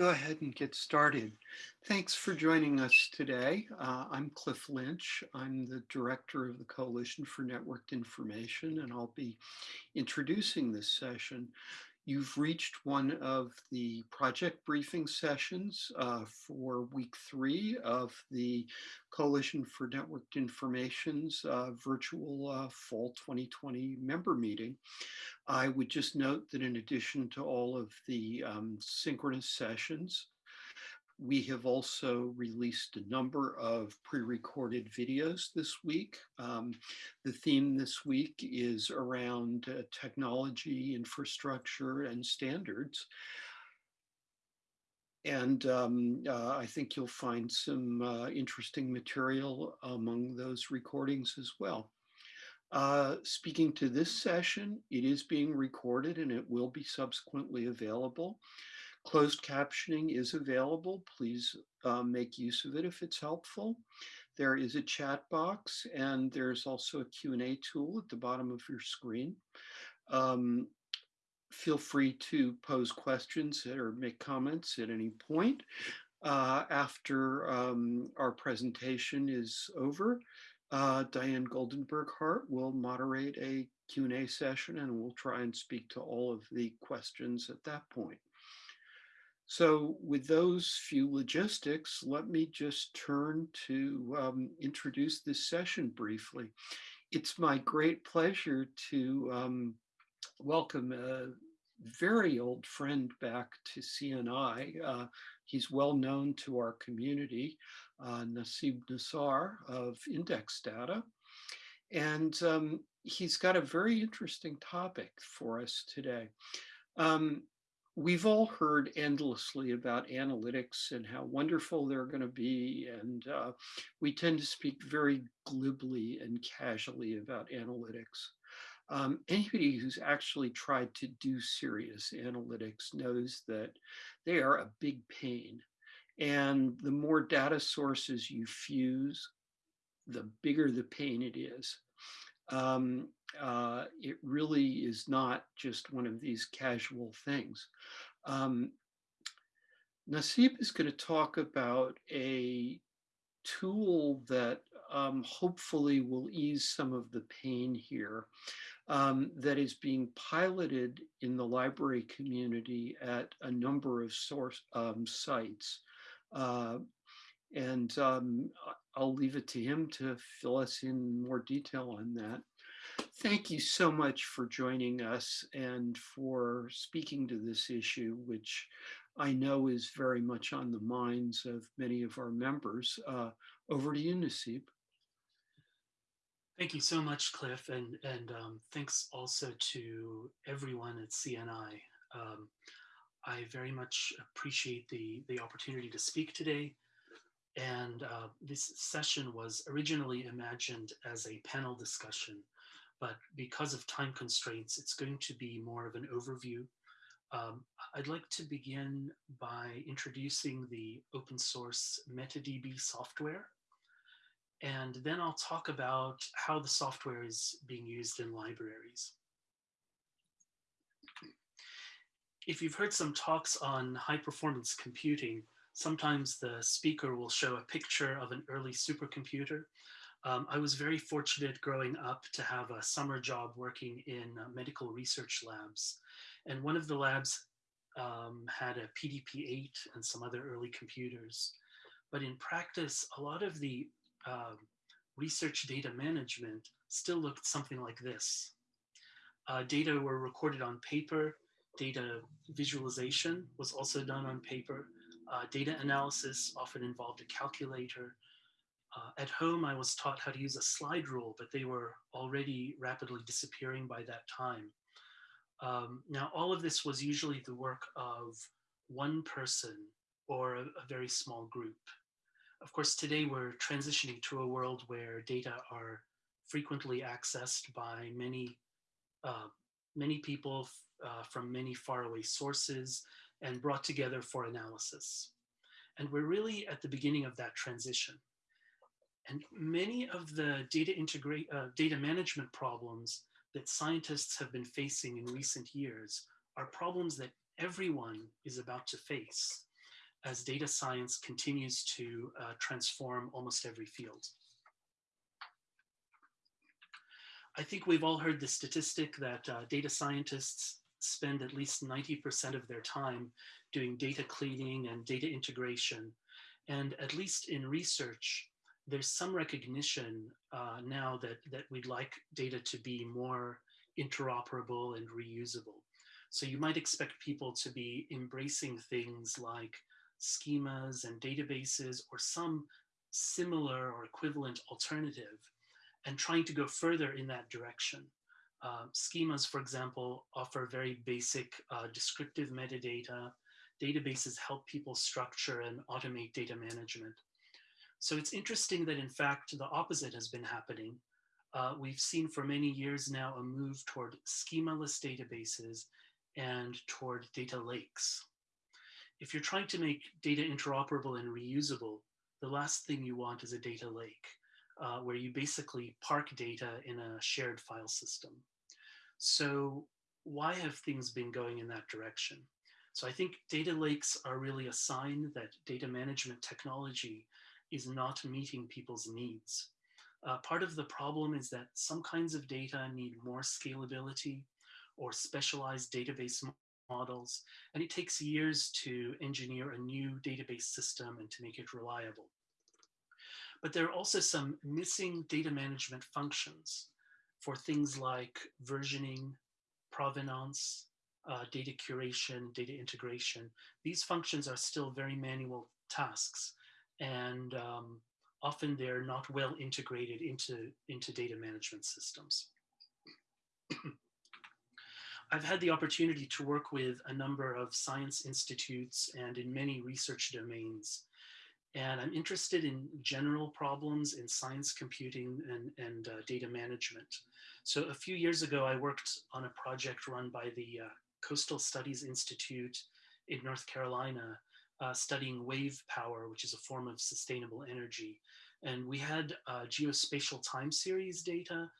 go ahead and get started? Thanks for joining us today. Uh, I'm Cliff Lynch. I'm the director of the Coalition for Networked Information, and I'll be introducing this session. You've reached one of the project briefing sessions uh, for week three of the Coalition for Networked Information's uh, virtual uh, fall 2020 member meeting. I would just note that in addition to all of the um, synchronous sessions, we have also released a number of pre-recorded videos this week. Um, the theme this week is around uh, technology, infrastructure, and standards. And um, uh, I think you'll find some uh, interesting material among those recordings as well. Uh, speaking to this session, it is being recorded and it will be subsequently available. Closed captioning is available. Please uh, make use of it if it's helpful. There is a chat box and there's also a Q&A tool at the bottom of your screen. Um, feel free to pose questions or make comments at any point. Uh, after um, our presentation is over, uh, Diane Goldenberg Hart will moderate a Q&A session and we'll try and speak to all of the questions at that point. So with those few logistics, let me just turn to um, introduce this session briefly. It's my great pleasure to um, welcome a very old friend back to CNI. Uh, he's well known to our community, uh, Nassib Nassar of Index Data. And um, he's got a very interesting topic for us today. Um, we've all heard endlessly about analytics and how wonderful they're going to be. And uh, we tend to speak very glibly and casually about analytics. Um, anybody who's actually tried to do serious analytics knows that they are a big pain. And the more data sources you fuse, the bigger the pain it is. Um, uh, it really is not just one of these casual things. Um, Nassib is going to talk about a tool that um, hopefully will ease some of the pain here um, that is being piloted in the library community at a number of source um, sites. Uh, and um, I'll leave it to him to fill us in more detail on that. Thank you so much for joining us and for speaking to this issue, which I know is very much on the minds of many of our members. Uh, over to you, Nassib. Thank you so much, Cliff, and, and um, thanks also to everyone at CNI. Um, I very much appreciate the, the opportunity to speak today. And uh, this session was originally imagined as a panel discussion but because of time constraints, it's going to be more of an overview. Um, I'd like to begin by introducing the open source MetaDB software. And then I'll talk about how the software is being used in libraries. If you've heard some talks on high performance computing, sometimes the speaker will show a picture of an early supercomputer um, I was very fortunate growing up to have a summer job working in uh, medical research labs. And one of the labs um, had a PDP-8 and some other early computers. But in practice, a lot of the uh, research data management still looked something like this. Uh, data were recorded on paper, data visualization was also done on paper, uh, data analysis often involved a calculator, uh, at home, I was taught how to use a slide rule, but they were already rapidly disappearing by that time. Um, now, all of this was usually the work of one person or a, a very small group. Of course, today we're transitioning to a world where data are frequently accessed by many, uh, many people uh, from many faraway sources and brought together for analysis. And we're really at the beginning of that transition. And many of the data integrate uh, data management problems that scientists have been facing in recent years are problems that everyone is about to face. as data science continues to uh, transform almost every field. I think we've all heard the statistic that uh, data scientists spend at least 90% of their time doing data cleaning and data integration. And at least in research, there's some recognition uh, now that, that we'd like data to be more interoperable and reusable. So you might expect people to be embracing things like schemas and databases or some similar or equivalent alternative and trying to go further in that direction. Uh, schemas, for example, offer very basic uh, descriptive metadata. Databases help people structure and automate data management. So it's interesting that in fact, the opposite has been happening. Uh, we've seen for many years now a move toward schemaless databases and toward data lakes. If you're trying to make data interoperable and reusable, the last thing you want is a data lake uh, where you basically park data in a shared file system. So why have things been going in that direction? So I think data lakes are really a sign that data management technology is not meeting people's needs. Uh, part of the problem is that some kinds of data need more scalability or specialized database models, and it takes years to engineer a new database system and to make it reliable. But there are also some missing data management functions for things like versioning, provenance, uh, data curation, data integration. These functions are still very manual tasks and um, often they're not well integrated into, into data management systems. I've had the opportunity to work with a number of science institutes and in many research domains and I'm interested in general problems in science computing and, and uh, data management. So a few years ago, I worked on a project run by the uh, Coastal Studies Institute in North Carolina, uh, studying wave power, which is a form of sustainable energy. And we had uh, geospatial time series data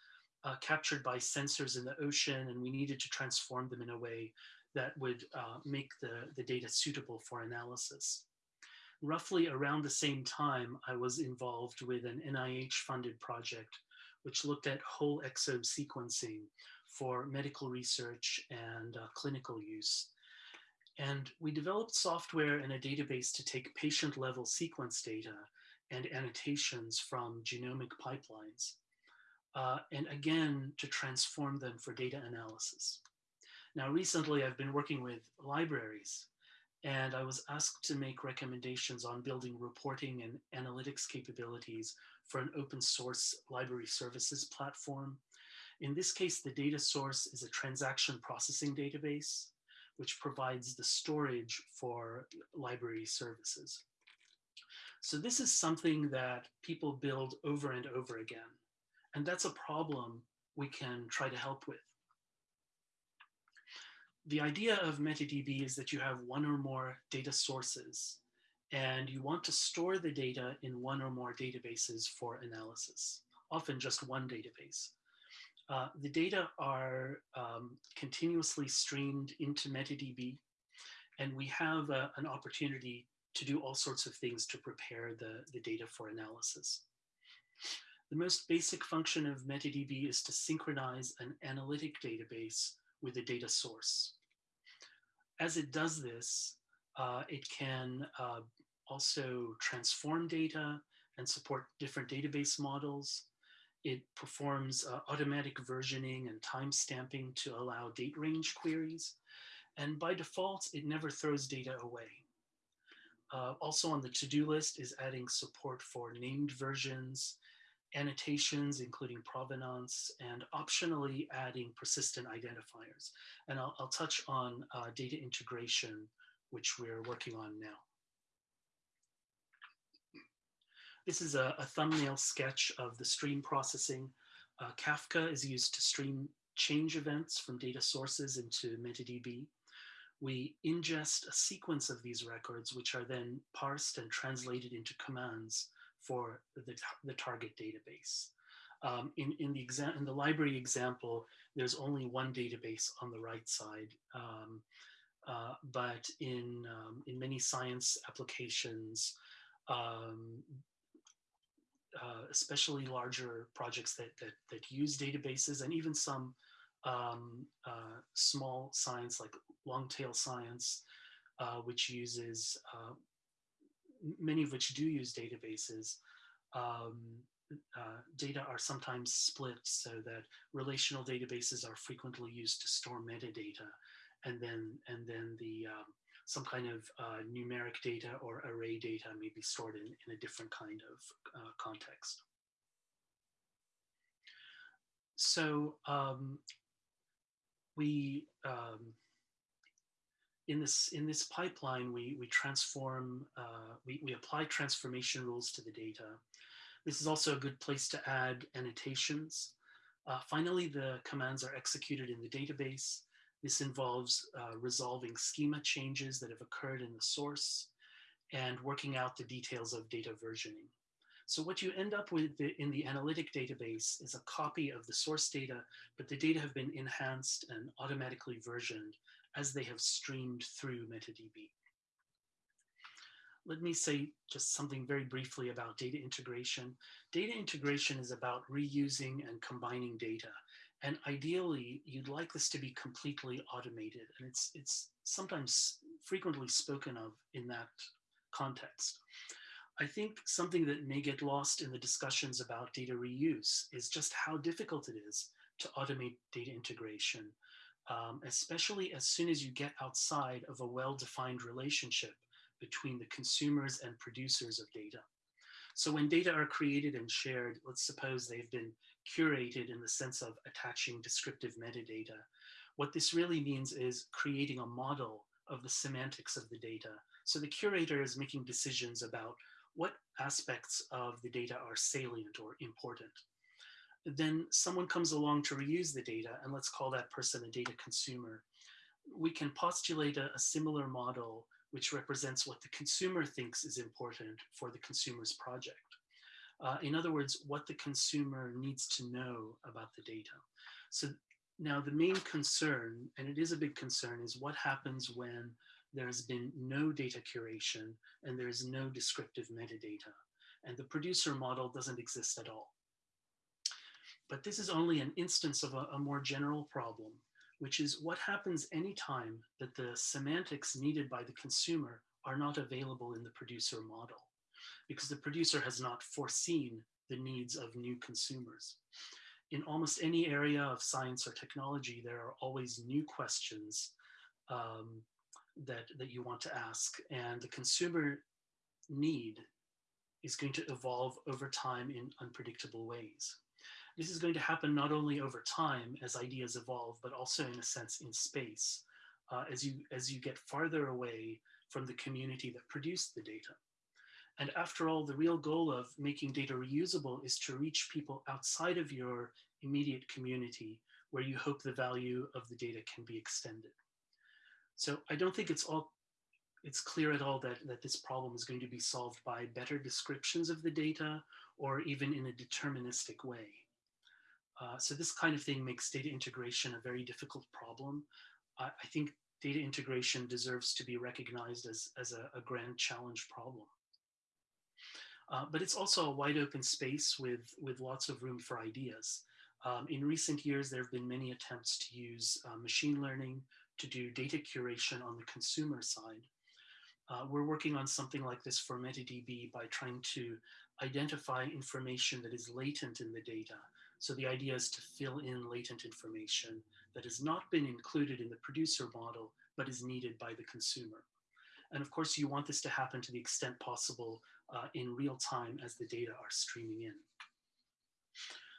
uh, captured by sensors in the ocean, and we needed to transform them in a way that would uh, make the, the data suitable for analysis roughly around the same time, I was involved with an NIH funded project which looked at whole exome sequencing for medical research and uh, clinical use. And we developed software and a database to take patient level sequence data and annotations from genomic pipelines. Uh, and again, to transform them for data analysis. Now, recently I've been working with libraries and I was asked to make recommendations on building reporting and analytics capabilities for an open source library services platform. In this case, the data source is a transaction processing database, which provides the storage for library services. So this is something that people build over and over again. And that's a problem we can try to help with the idea of MetaDB is that you have one or more data sources and you want to store the data in one or more databases for analysis, often just one database. Uh, the data are um, continuously streamed into MetaDB and we have uh, an opportunity to do all sorts of things to prepare the, the data for analysis. The most basic function of MetaDB is to synchronize an analytic database with a data source. As it does this, uh, it can uh, also transform data and support different database models. It performs uh, automatic versioning and timestamping to allow date range queries. And by default, it never throws data away. Uh, also on the to-do list is adding support for named versions annotations, including provenance, and optionally adding persistent identifiers. And I'll, I'll touch on uh, data integration, which we're working on now. This is a, a thumbnail sketch of the stream processing. Uh, Kafka is used to stream change events from data sources into MetaDB. We ingest a sequence of these records, which are then parsed and translated into commands for the, the target database. Um, in, in, the exam in the library example, there's only one database on the right side. Um, uh, but in, um, in many science applications, um, uh, especially larger projects that, that, that, use databases and even some um, uh, small science like long tail science, uh, which uses, uh, many of which do use databases, um, uh, data are sometimes split so that relational databases are frequently used to store metadata and then and then the um, some kind of uh, numeric data or array data may be stored in, in a different kind of uh, context. So um, we um, in this in this pipeline we we transform uh, we we apply transformation rules to the data. This is also a good place to add annotations. Uh, finally, the commands are executed in the database this involves uh, resolving schema changes that have occurred in the source and working out the details of data versioning. So what you end up with in the analytic database is a copy of the source data, but the data have been enhanced and automatically versioned as they have streamed through MetaDB. Let me say just something very briefly about data integration. Data integration is about reusing and combining data. And ideally, you'd like this to be completely automated. And it's, it's sometimes frequently spoken of in that context. I think something that may get lost in the discussions about data reuse is just how difficult it is to automate data integration, um, especially as soon as you get outside of a well-defined relationship between the consumers and producers of data. So when data are created and shared, let's suppose they've been curated in the sense of attaching descriptive metadata. What this really means is creating a model of the semantics of the data. So the curator is making decisions about what aspects of the data are salient or important. Then someone comes along to reuse the data, and let's call that person a data consumer. We can postulate a, a similar model which represents what the consumer thinks is important for the consumer's project. Uh, in other words, what the consumer needs to know about the data. So now the main concern, and it is a big concern, is what happens when there's been no data curation and there's no descriptive metadata. And the producer model doesn't exist at all. But this is only an instance of a, a more general problem, which is what happens anytime that the semantics needed by the consumer are not available in the producer model because the producer has not foreseen the needs of new consumers. In almost any area of science or technology, there are always new questions um, that, that you want to ask. And the consumer need is going to evolve over time in unpredictable ways. This is going to happen not only over time as ideas evolve, but also in a sense in space, uh, as, you, as you get farther away from the community that produced the data. And after all, the real goal of making data reusable is to reach people outside of your immediate community where you hope the value of the data can be extended. So I don't think it's all it's clear at all that, that this problem is going to be solved by better descriptions of the data or even in a deterministic way. Uh, so this kind of thing makes data integration a very difficult problem. I, I think data integration deserves to be recognized as, as a, a grand challenge problem. Uh, but it's also a wide open space with, with lots of room for ideas. Um, in recent years, there have been many attempts to use uh, machine learning to do data curation on the consumer side. Uh, we're working on something like this for MetaDB by trying to identify information that is latent in the data. So the idea is to fill in latent information that has not been included in the producer model, but is needed by the consumer. And of course, you want this to happen to the extent possible uh, in real time as the data are streaming in.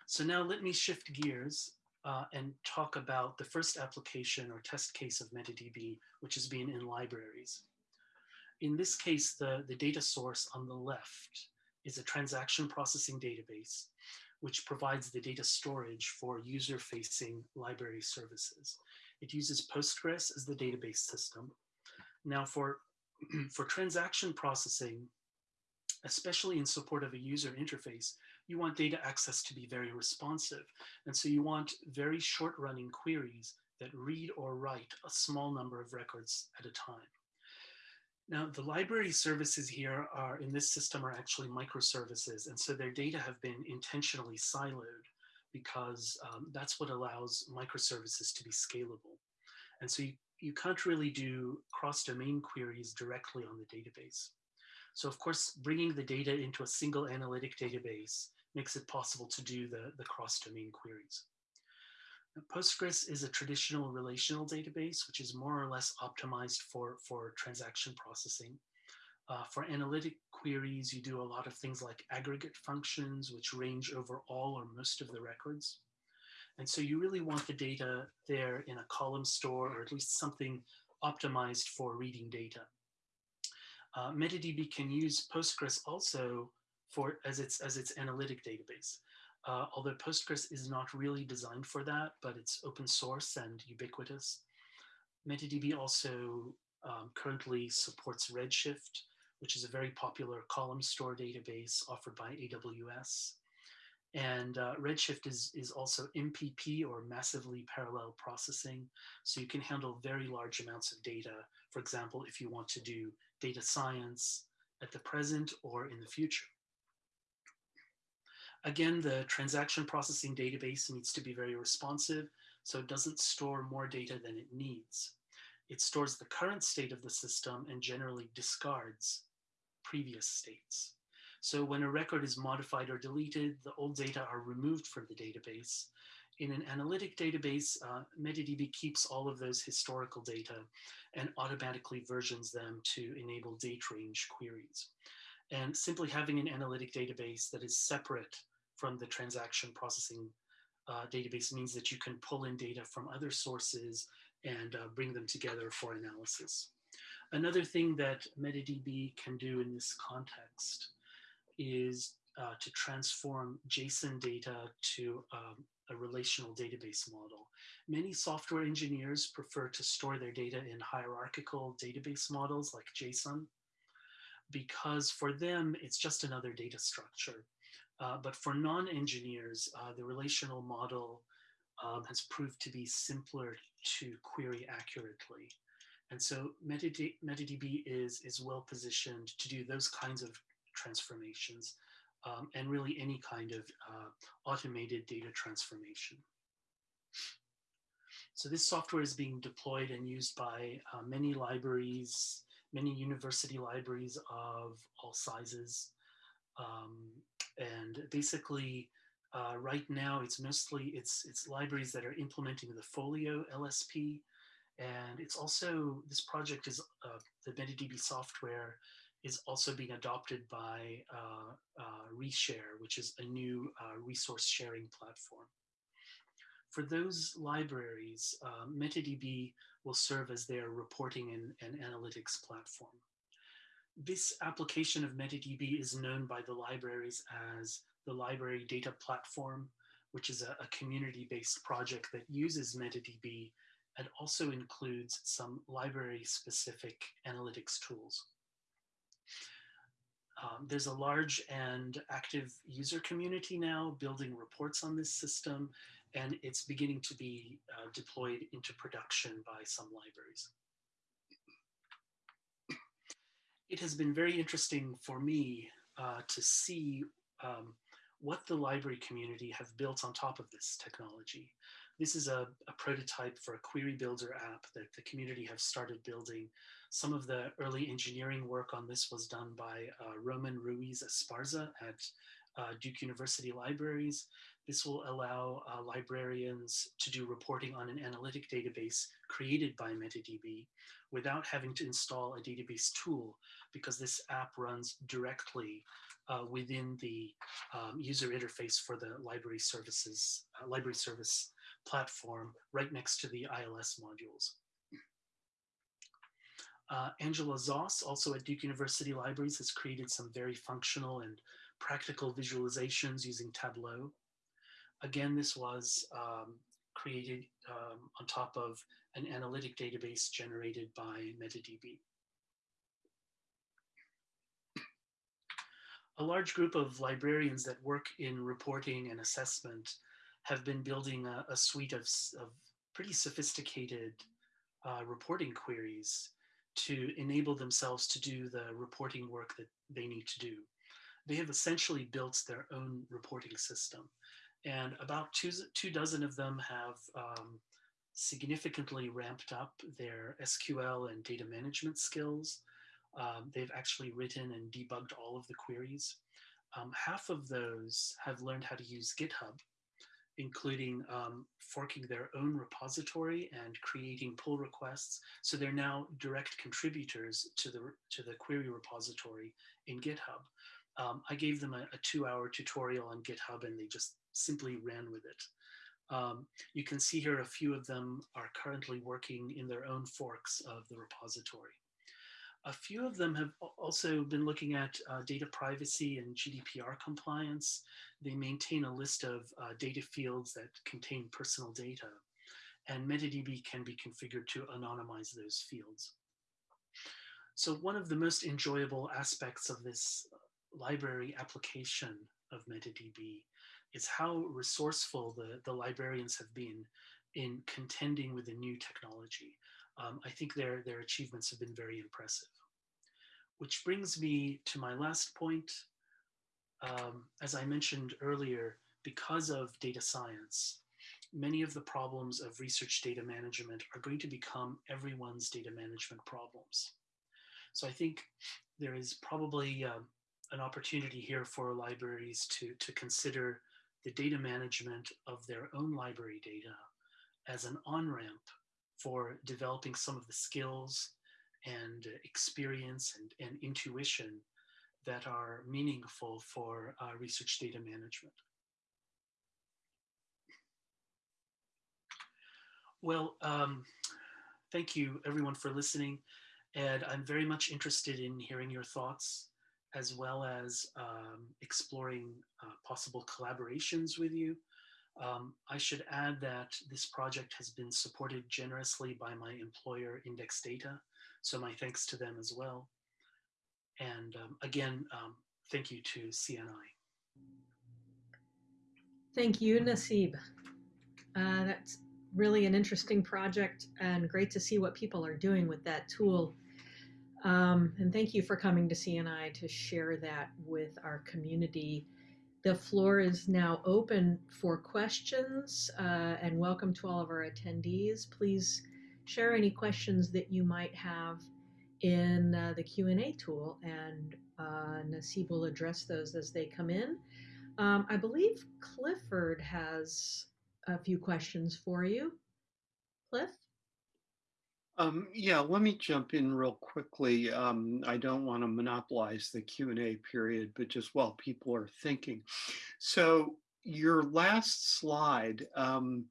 So now let me shift gears uh, and talk about the first application or test case of MetaDB, which is being in libraries. In this case, the, the data source on the left is a transaction processing database, which provides the data storage for user-facing library services. It uses Postgres as the database system. Now for, for transaction processing, especially in support of a user interface, you want data access to be very responsive. And so you want very short running queries that read or write a small number of records at a time. Now, the library services here are in this system are actually microservices. And so their data have been intentionally siloed because um, that's what allows microservices to be scalable. And so you, you can't really do cross-domain queries directly on the database. So of course, bringing the data into a single analytic database makes it possible to do the, the cross-domain queries. Postgres is a traditional relational database, which is more or less optimized for, for transaction processing. Uh, for analytic queries, you do a lot of things like aggregate functions, which range over all or most of the records. And so you really want the data there in a column store, or at least something optimized for reading data. Uh, MetaDB can use Postgres also for as its as its analytic database. Uh, although Postgres is not really designed for that, but it's open source and ubiquitous. MetaDB also um, currently supports Redshift, which is a very popular column store database offered by AWS. And uh, Redshift is, is also MPP or massively parallel processing. So you can handle very large amounts of data. For example, if you want to do data science at the present or in the future. Again, the transaction processing database needs to be very responsive, so it doesn't store more data than it needs. It stores the current state of the system and generally discards previous states. So when a record is modified or deleted, the old data are removed from the database. In an analytic database, uh, MetaDB keeps all of those historical data and automatically versions them to enable date range queries. And simply having an analytic database that is separate from the transaction processing uh, database means that you can pull in data from other sources and uh, bring them together for analysis. Another thing that MetaDB can do in this context is uh, to transform JSON data to um, a relational database model. Many software engineers prefer to store their data in hierarchical database models like JSON because for them, it's just another data structure. Uh, but for non-engineers, uh, the relational model um, has proved to be simpler to query accurately. And so MetaD MetaDB is, is well positioned to do those kinds of transformations um, and really any kind of uh, automated data transformation. So this software is being deployed and used by uh, many libraries, many university libraries of all sizes. Um, and basically, uh, right now, it's mostly, it's, it's libraries that are implementing the Folio LSP. And it's also, this project is, uh, the MetaDB software is also being adopted by uh, uh, Reshare, which is a new uh, resource sharing platform. For those libraries, uh, MetaDB will serve as their reporting and, and analytics platform. This application of MetaDB is known by the libraries as the Library Data Platform, which is a, a community-based project that uses MetaDB and also includes some library-specific analytics tools. Um, there's a large and active user community now building reports on this system, and it's beginning to be uh, deployed into production by some libraries. It has been very interesting for me uh, to see um, what the library community have built on top of this technology. This is a, a, prototype for a query builder app that the community have started building some of the early engineering work on this was done by uh, Roman Ruiz Esparza at uh, Duke University Libraries. This will allow uh, librarians to do reporting on an analytic database created by MetaDB without having to install a database tool because this app runs directly uh, within the um, user interface for the library services, uh, library service platform right next to the ILS modules. Uh, Angela Zoss, also at Duke University Libraries, has created some very functional and practical visualizations using Tableau. Again, this was um, created um, on top of an analytic database generated by MetaDB. A large group of librarians that work in reporting and assessment have been building a, a suite of, of pretty sophisticated uh, reporting queries to enable themselves to do the reporting work that they need to do. They have essentially built their own reporting system. And about two, two dozen of them have um, significantly ramped up their SQL and data management skills. Um, they've actually written and debugged all of the queries. Um, half of those have learned how to use GitHub, including um, forking their own repository and creating pull requests. So they're now direct contributors to the, to the query repository in GitHub. Um, I gave them a, a two hour tutorial on GitHub and they just simply ran with it. Um, you can see here a few of them are currently working in their own forks of the repository. A few of them have also been looking at uh, data privacy and GDPR compliance. They maintain a list of uh, data fields that contain personal data, and MetaDB can be configured to anonymize those fields. So one of the most enjoyable aspects of this library application of MetaDB is how resourceful the, the librarians have been in contending with the new technology. Um, I think their, their achievements have been very impressive. Which brings me to my last point. Um, as I mentioned earlier, because of data science, many of the problems of research data management are going to become everyone's data management problems. So I think there is probably uh, an opportunity here for libraries to, to consider the data management of their own library data as an on-ramp for developing some of the skills and experience and, and intuition that are meaningful for uh, research data management. Well, um, thank you everyone for listening. And I'm very much interested in hearing your thoughts as well as um, exploring uh, possible collaborations with you. Um, I should add that this project has been supported generously by my employer Index Data. So my thanks to them as well. And um, again, um, thank you to CNI. Thank you, Nassib. Uh, that's really an interesting project and great to see what people are doing with that tool. Um, and thank you for coming to CNI to share that with our community. The floor is now open for questions uh, and welcome to all of our attendees. Please share any questions that you might have in uh, the Q&A tool and uh, Nassib will address those as they come in. Um, I believe Clifford has a few questions for you. Cliff? Um, yeah, let me jump in real quickly. Um, I don't want to monopolize the Q&A period, but just while people are thinking. So your last slide um,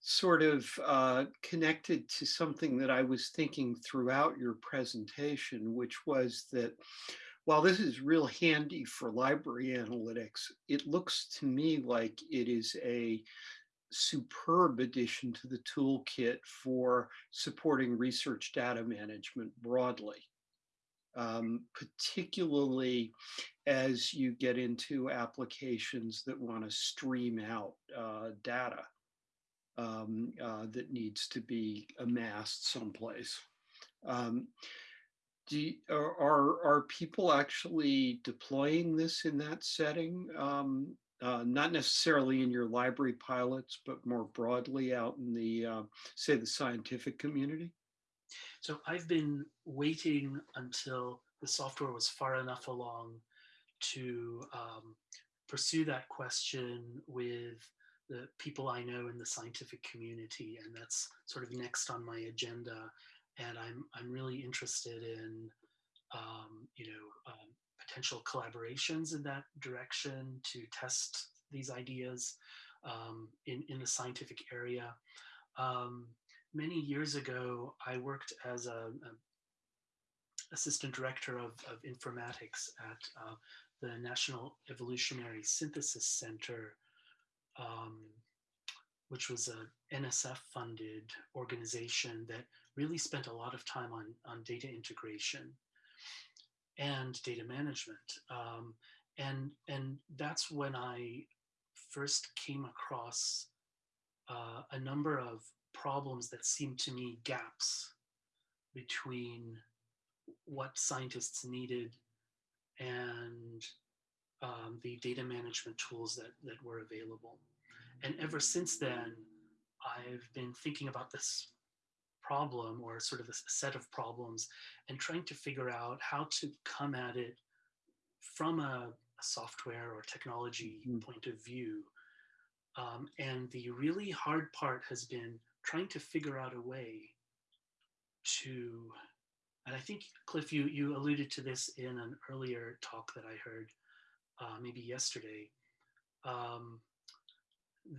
sort of uh, connected to something that I was thinking throughout your presentation, which was that while this is real handy for library analytics, it looks to me like it is a superb addition to the toolkit for supporting research data management broadly, um, particularly as you get into applications that want to stream out uh, data um, uh, that needs to be amassed someplace. Um, do, are, are, people actually deploying this in that setting? Um, uh, not necessarily in your library pilots, but more broadly out in the, uh, say, the scientific community? So I've been waiting until the software was far enough along to um, pursue that question with the people I know in the scientific community, and that's sort of next on my agenda. And I'm I'm really interested in, um, you know, um, potential collaborations in that direction to test these ideas um, in, in the scientific area. Um, many years ago, I worked as a, a assistant director of, of informatics at uh, the National Evolutionary Synthesis Center, um, which was a NSF funded organization that really spent a lot of time on, on data integration and data management. Um, and, and that's when I first came across uh, a number of problems that seemed to me gaps between what scientists needed and um, the data management tools that, that were available. And ever since then, I've been thinking about this problem or sort of a set of problems and trying to figure out how to come at it from a, a software or technology mm-hmm. point of view. Um, and the really hard part has been trying to figure out a way to, and I think Cliff, you, you alluded to this in an earlier talk that I heard, uh, maybe yesterday, um,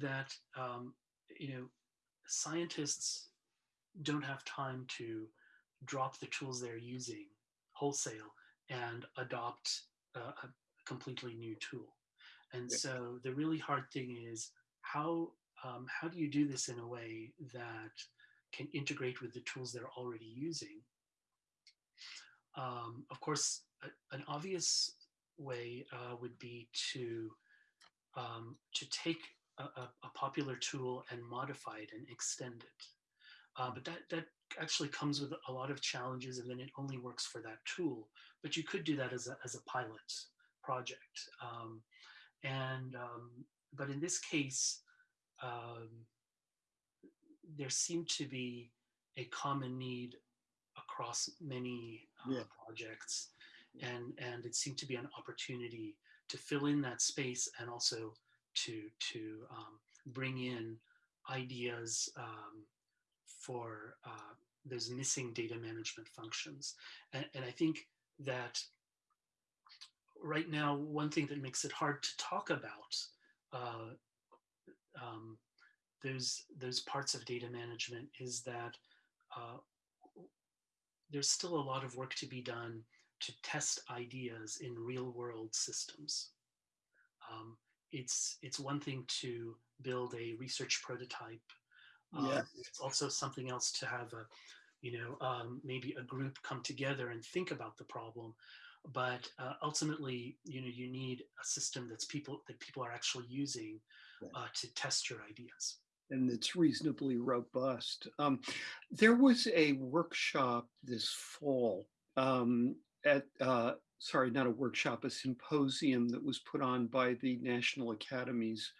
that, um, you know, scientists don't have time to drop the tools they're using wholesale and adopt a, a completely new tool. And yeah. so the really hard thing is how um, how do you do this in a way that can integrate with the tools they're already using? Um, of course, a, an obvious way uh, would be to um, to take a, a, popular tool and modify it and extend it. Uh, but that, that actually comes with a lot of challenges and then it only works for that tool. But you could do that as a, as a pilot project. Um, and, um, but in this case, um, there seemed to be a common need across many uh, yeah. projects. And, and it seemed to be an opportunity to fill in that space and also to, to um, bring in ideas um, for uh, those missing data management functions. And, and, I think that right now, one thing that makes it hard to talk about uh, um, those, those parts of data management is that uh, there's still a lot of work to be done to test ideas in real world systems. Um, it's, it's one thing to build a research prototype yeah. Um, it's also something else to have a, you know, um, maybe a group come together and think about the problem. But uh, ultimately, you know, you need a system that's people that people are actually using uh, to test your ideas. And it's reasonably robust. Um, there was a workshop this fall um, at uh, sorry, not a workshop, a symposium that was put on by the National Academies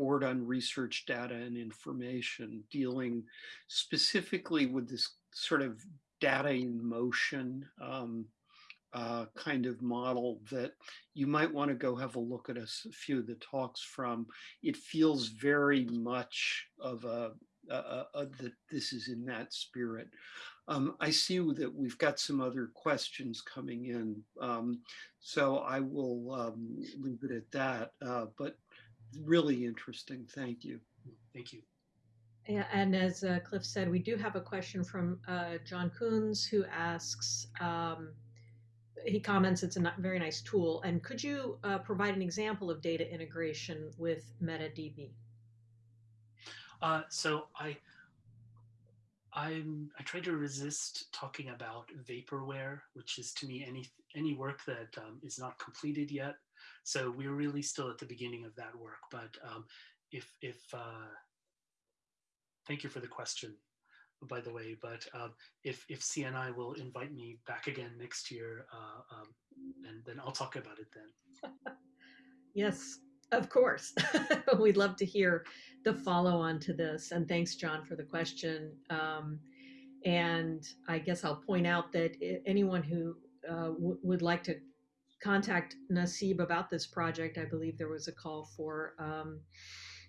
Board on Research Data and Information, dealing specifically with this sort of data in motion um, uh, kind of model that you might want to go have a look at a, few of the talks from. It feels very much of a that this is in that spirit. Um, I see that we've got some other questions coming in, um, so I will um, leave it at that. Uh, but really interesting. Thank you. Thank you. Yeah, and as uh, Cliff said, we do have a question from uh, John Coons who asks, um, he comments it's a very nice tool. And could you uh, provide an example of data integration with MetaDB? Uh, so I, I'm, I try to resist talking about vaporware, which is to me any any work that um, is not completed yet. So we're really still at the beginning of that work. But um, if, if uh, thank you for the question, by the way, but um, if, if CNI will invite me back again next year, uh, um, and then I'll talk about it then. yes, of course. We'd love to hear the follow on to this. And thanks, John, for the question. Um, and I guess I'll point out that anyone who uh, would like to contact Nassib about this project, I believe there was a call for um,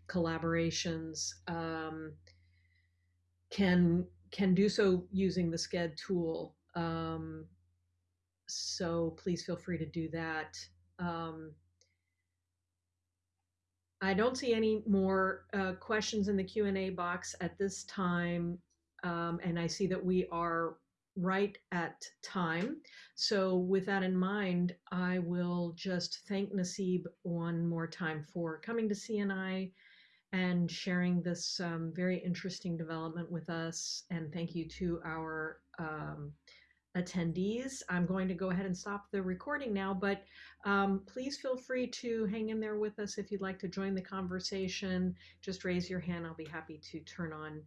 collaborations. Um, can can do so using the SCED tool. Um, so please feel free to do that. Um, I don't see any more uh, questions in the Q&A box at this time. Um, and I see that we are right at time. So with that in mind, I will just thank Nassib one more time for coming to CNI and sharing this um, very interesting development with us. And thank you to our um, attendees. I'm going to go ahead and stop the recording now, but um, please feel free to hang in there with us if you'd like to join the conversation. Just raise your hand. I'll be happy to turn on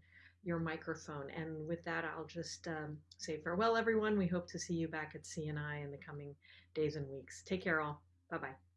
your microphone. And with that, I'll just um, say farewell, everyone. We hope to see you back at CNI in the coming days and weeks. Take care, all. Bye bye.